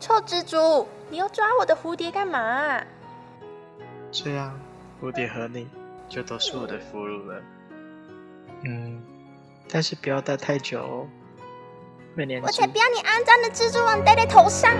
臭蜘蛛，你要抓我的蝴蝶干嘛？这样，蝴蝶和你就都是我的俘虏了。嗯，但是不要待太久哦，会粘。我才不要你肮脏的蜘蛛网戴在头上。